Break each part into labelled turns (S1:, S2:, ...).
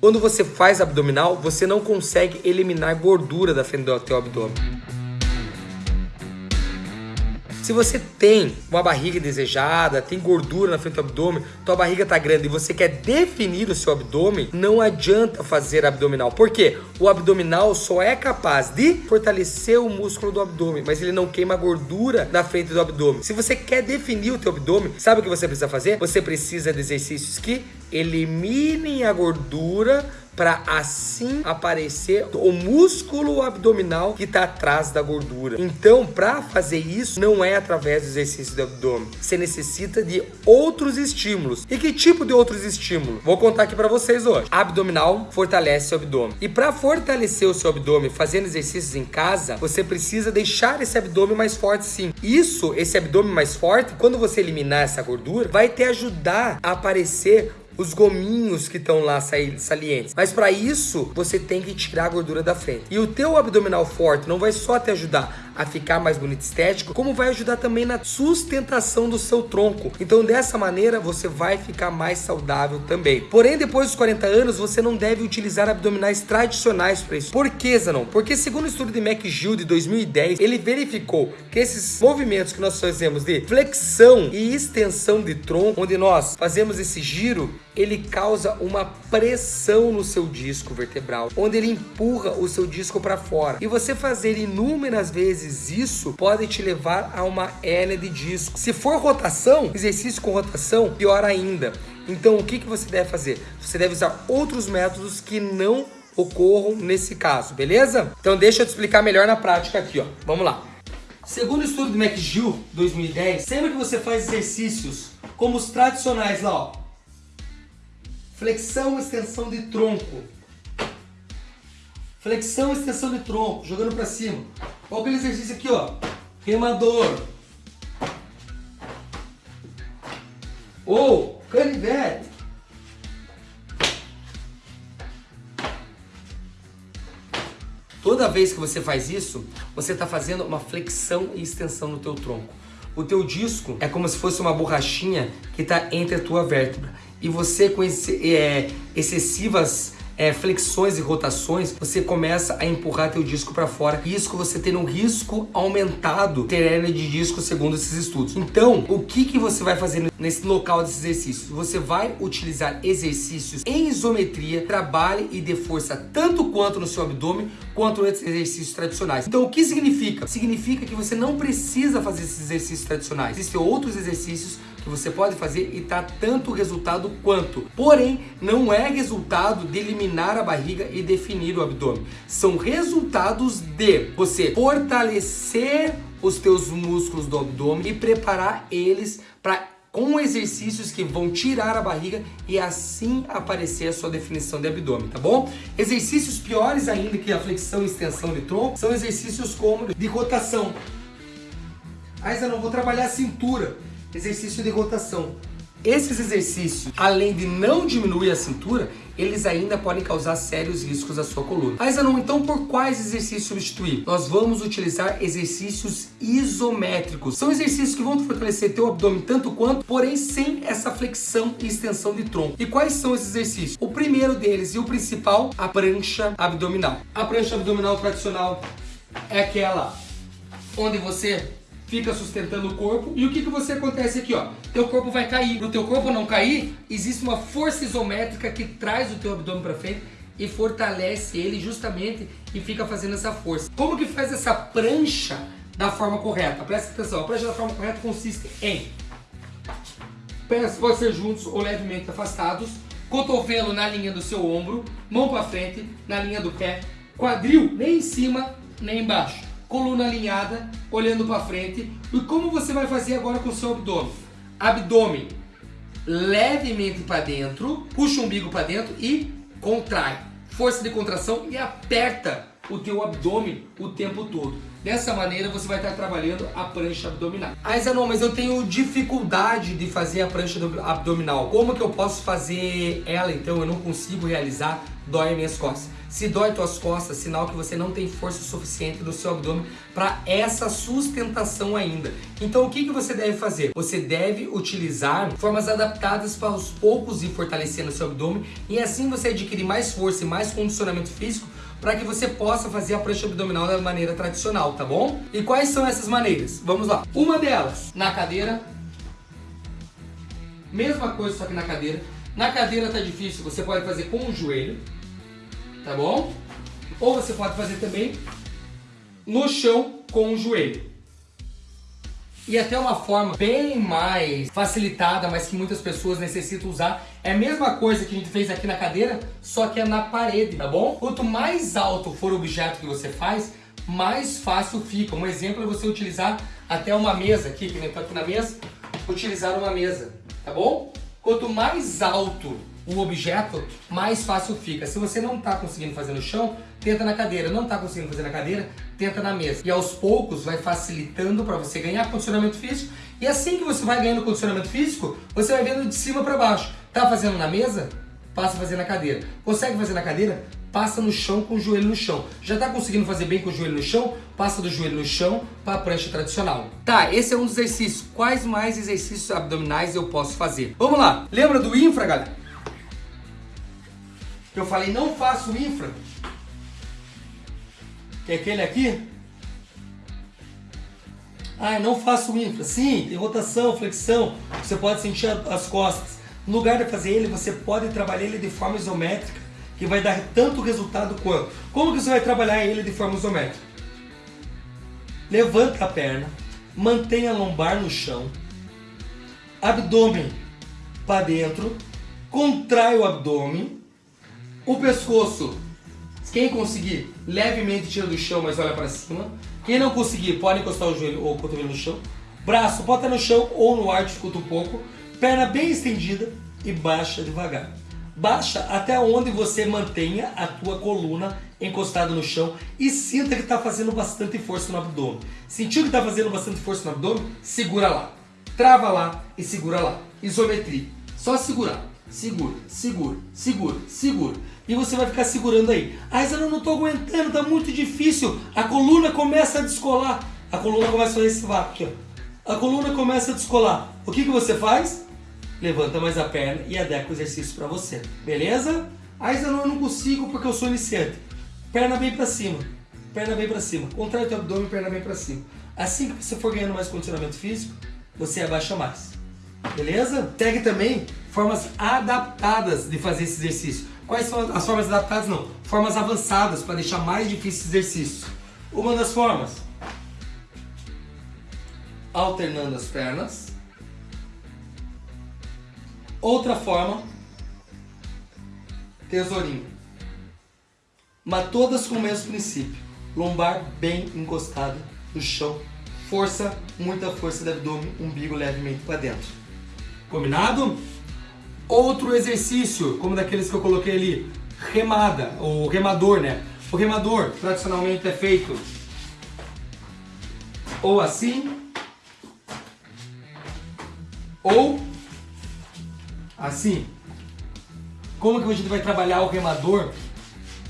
S1: Quando você faz abdominal, você não consegue eliminar gordura da frente do teu abdômen. Se você tem uma barriga desejada, tem gordura na frente do abdômen, tua barriga tá grande e você quer definir o seu abdômen, não adianta fazer abdominal. Por quê? O abdominal só é capaz de fortalecer o músculo do abdômen, mas ele não queima gordura na frente do abdômen. Se você quer definir o teu abdômen, sabe o que você precisa fazer? Você precisa de exercícios que eliminem a gordura para assim aparecer o músculo abdominal que está atrás da gordura. Então, para fazer isso, não é através do exercício do abdômen. Você necessita de outros estímulos. E que tipo de outros estímulos? Vou contar aqui para vocês hoje. Abdominal fortalece o abdômen. E para fortalecer o seu abdômen fazendo exercícios em casa, você precisa deixar esse abdômen mais forte sim. Isso, esse abdômen mais forte, quando você eliminar essa gordura, vai te ajudar a aparecer os gominhos que estão lá salientes. Mas para isso, você tem que tirar a gordura da frente. E o teu abdominal forte não vai só te ajudar a ficar mais bonito estético, como vai ajudar também na sustentação do seu tronco. Então, dessa maneira, você vai ficar mais saudável também. Porém, depois dos 40 anos, você não deve utilizar abdominais tradicionais para isso. Por que, Zanon? Porque segundo o estudo de McGill de 2010, ele verificou que esses movimentos que nós fazemos de flexão e extensão de tronco, onde nós fazemos esse giro, ele causa uma pressão no seu disco vertebral, onde ele empurra o seu disco para fora. E você fazer inúmeras vezes isso pode te levar a uma hérnia de disco. Se for rotação, exercício com rotação, pior ainda. Então, o que, que você deve fazer? Você deve usar outros métodos que não ocorram nesse caso, beleza? Então, deixa eu te explicar melhor na prática aqui, ó. Vamos lá. Segundo o estudo do McGill 2010, sempre que você faz exercícios como os tradicionais lá, ó, Flexão, extensão de tronco. Flexão, extensão de tronco, jogando para cima. Olha aquele exercício aqui, ó. Remador. Ou canivete. Toda vez que você faz isso, você está fazendo uma flexão e extensão no teu tronco. O teu disco é como se fosse uma borrachinha que está entre a tua vértebra. E você com esse, é, excessivas é, flexões e rotações, você começa a empurrar teu disco para fora. Isso você tem um risco aumentado ter hernia de disco segundo esses estudos. Então, o que, que você vai fazer nesse local desses exercícios? Você vai utilizar exercícios em isometria, trabalhe e dê força tanto quanto no seu abdômen, quanto nos exercícios tradicionais. Então, o que significa? Significa que você não precisa fazer esses exercícios tradicionais. Existem outros exercícios que você pode fazer e tá tanto resultado quanto. Porém, não é resultado de eliminar a barriga e definir o abdômen. São resultados de você fortalecer os teus músculos do abdômen e preparar eles para com exercícios que vão tirar a barriga e assim aparecer a sua definição de abdômen, tá bom? Exercícios piores ainda que a flexão e extensão de tronco são exercícios como de rotação. Aí eu não vou trabalhar a cintura exercício de rotação. Esses exercícios, além de não diminuir a cintura, eles ainda podem causar sérios riscos à sua coluna. Mas não, então por quais exercícios substituir? Nós vamos utilizar exercícios isométricos. São exercícios que vão fortalecer teu abdômen tanto quanto, porém sem essa flexão e extensão de tronco. E quais são esses exercícios? O primeiro deles e o principal, a prancha abdominal. A prancha abdominal tradicional é aquela onde você fica sustentando o corpo. E o que, que você acontece aqui, ó? Teu corpo vai cair. Para o teu corpo não cair, existe uma força isométrica que traz o teu abdômen para frente e fortalece ele justamente e fica fazendo essa força. Como que faz essa prancha da forma correta? Presta atenção, a prancha da forma correta consiste em pés podem ser juntos ou levemente afastados, cotovelo na linha do seu ombro, mão para frente, na linha do pé, quadril nem em cima nem embaixo coluna alinhada, olhando para frente. E como você vai fazer agora com o seu abdômen? Abdômen levemente para dentro, puxa o umbigo para dentro e contrai. Força de contração e aperta o teu abdômen o tempo todo. Dessa maneira você vai estar trabalhando a prancha abdominal. Ah, Zanon, mas eu tenho dificuldade de fazer a prancha abdominal. Como que eu posso fazer ela então? Eu não consigo realizar, dói minhas costas. Se dói tuas costas, sinal que você não tem força suficiente no seu abdômen para essa sustentação ainda. Então o que, que você deve fazer? Você deve utilizar formas adaptadas para aos poucos ir fortalecendo o seu abdômen e assim você adquirir mais força e mais condicionamento físico para que você possa fazer a prancha abdominal da maneira tradicional, tá bom? E quais são essas maneiras? Vamos lá. Uma delas, na cadeira. Mesma coisa, só que na cadeira. Na cadeira tá difícil, você pode fazer com o joelho, tá bom? Ou você pode fazer também no chão com o joelho. E até uma forma bem mais facilitada, mas que muitas pessoas necessitam usar. É a mesma coisa que a gente fez aqui na cadeira, só que é na parede, tá bom? Quanto mais alto for o objeto que você faz, mais fácil fica. Um exemplo é você utilizar até uma mesa aqui, que nem tá aqui na mesa, utilizar uma mesa, tá bom? Quanto mais alto o objeto, mais fácil fica. Se você não está conseguindo fazer no chão, tenta na cadeira. Não está conseguindo fazer na cadeira, tenta na mesa. E aos poucos vai facilitando para você ganhar condicionamento físico. E assim que você vai ganhando condicionamento físico, você vai vendo de cima para baixo. Tá fazendo na mesa? Passa a fazer na cadeira. Consegue fazer na cadeira? Passa no chão com o joelho no chão. Já tá conseguindo fazer bem com o joelho no chão? Passa do joelho no chão para a prancha tradicional. Tá, esse é um dos exercícios. Quais mais exercícios abdominais eu posso fazer? Vamos lá. Lembra do infra, galera? Que eu falei não faço infra, que é aquele aqui. Ah, não faço infra. Sim, tem rotação, flexão, você pode sentir as costas. No lugar de fazer ele, você pode trabalhar ele de forma isométrica, que vai dar tanto resultado quanto. Como que você vai trabalhar ele de forma isométrica? Levanta a perna, mantenha a lombar no chão, abdômen para dentro, contrai o abdômen, o pescoço, quem conseguir, levemente tira do chão, mas olha para cima. Quem não conseguir, pode encostar o joelho ou o cotovelo no chão. Braço, bota no chão ou no ar, dificulta um pouco. Perna bem estendida e baixa devagar. Baixa até onde você mantenha a tua coluna encostada no chão e sinta que está fazendo bastante força no abdômen. Sentiu que está fazendo bastante força no abdômen? Segura lá. Trava lá e segura lá. Isometria. Só segurar. Segura, segura, segura, segura. E você vai ficar segurando aí. Ah, eu não estou aguentando, tá muito difícil. A coluna começa a descolar. A coluna começa a fazer esse vácuo. A coluna começa a descolar. O que, que você faz? Levanta mais a perna e adequa o exercício para você. Beleza? Ah, eu não consigo porque eu sou iniciante. Perna bem para cima. Perna bem para cima. Contrai o teu abdômen, perna bem para cima. Assim que você for ganhando mais condicionamento físico, você abaixa mais. Beleza? Segue também formas adaptadas de fazer esse exercício. Quais são as formas adaptadas? Não, formas avançadas para deixar mais difícil esse exercício. Uma das formas, alternando as pernas. Outra forma, tesourinho. Mas todas com o mesmo princípio. Lombar bem encostado no chão. Força, muita força do abdômen, umbigo levemente para dentro. Combinado? Outro exercício, como daqueles que eu coloquei ali, remada, ou remador, né? O remador tradicionalmente é feito ou assim, ou assim. Como que a gente vai trabalhar o remador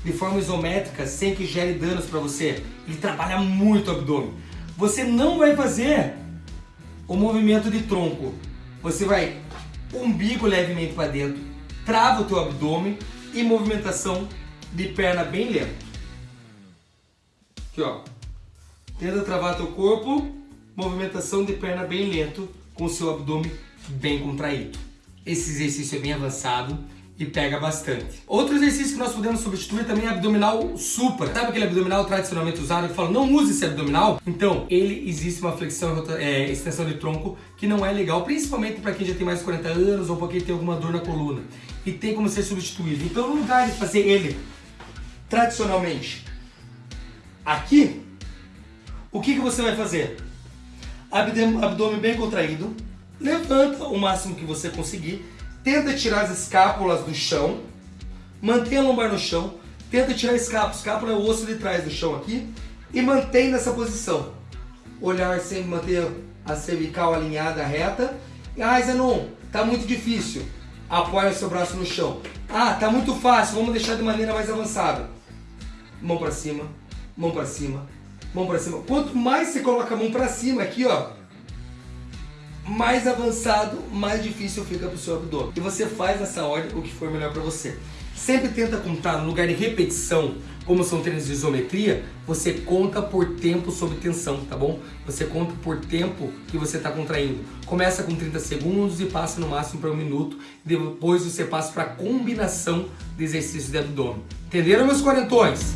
S1: de forma isométrica sem que gere danos para você? Ele trabalha muito o abdômen. Você não vai fazer o movimento de tronco, você vai umbigo levemente para dentro, trava o teu abdômen e movimentação de perna bem lenta. Aqui ó. Tenta travar teu corpo, movimentação de perna bem lento com o seu abdômen bem contraído. Esse exercício é bem avançado e pega bastante. Outro exercício que nós podemos substituir também é abdominal supra. Sabe aquele abdominal tradicionalmente usado que fala não use esse abdominal? Então, ele existe uma flexão é, extensão de tronco que não é legal, principalmente para quem já tem mais de 40 anos ou para quem tem alguma dor na coluna. E tem como ser substituído. Então, no lugar de fazer ele tradicionalmente aqui, o que, que você vai fazer? Abdômen bem contraído, levanta o máximo que você conseguir Tenta tirar as escápulas do chão. Mantenha a lombar no chão. tenta tirar a escápula. Escápula é o osso de trás do chão aqui. E mantém nessa posição. Olhar sempre manter a cervical alinhada, reta. Ah, Zenon, tá muito difícil. Apoia o seu braço no chão. Ah, tá muito fácil, vamos deixar de maneira mais avançada. Mão para cima, mão para cima, mão para cima. Quanto mais você coloca a mão para cima aqui, ó, mais avançado, mais difícil fica para o seu abdômen. E você faz nessa ordem o que for melhor para você. Sempre tenta contar no lugar de repetição, como são treinos de isometria, você conta por tempo sob tensão, tá bom? Você conta por tempo que você está contraindo. Começa com 30 segundos e passa no máximo para um minuto. Depois você passa para a combinação de exercícios de abdômen. Entenderam, meus quarentões?